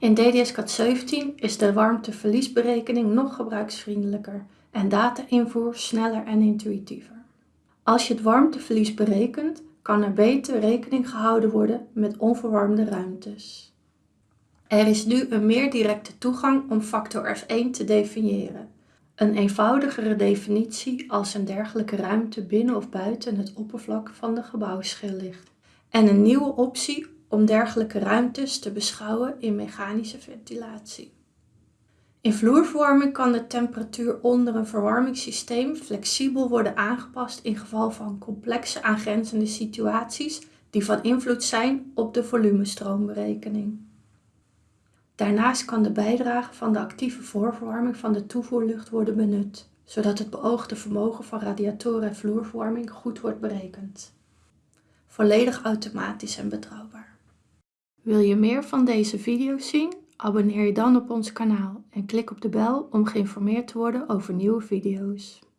In DDS-CAD 17 is de warmteverliesberekening nog gebruiksvriendelijker en data-invoer sneller en intuïtiever. Als je het warmteverlies berekent, kan er beter rekening gehouden worden met onverwarmde ruimtes. Er is nu een meer directe toegang om factor F1 te definiëren. Een eenvoudigere definitie als een dergelijke ruimte binnen of buiten het oppervlak van de gebouwschil ligt. En een nieuwe optie om dergelijke ruimtes te beschouwen in mechanische ventilatie. In vloerverwarming kan de temperatuur onder een verwarmingssysteem flexibel worden aangepast in geval van complexe aangrenzende situaties die van invloed zijn op de volumestroomberekening. Daarnaast kan de bijdrage van de actieve voorverwarming van de toevoerlucht worden benut, zodat het beoogde vermogen van radiatoren en vloerverwarming goed wordt berekend. Volledig automatisch en betrouwbaar. Wil je meer van deze video's zien? Abonneer je dan op ons kanaal en klik op de bel om geïnformeerd te worden over nieuwe video's.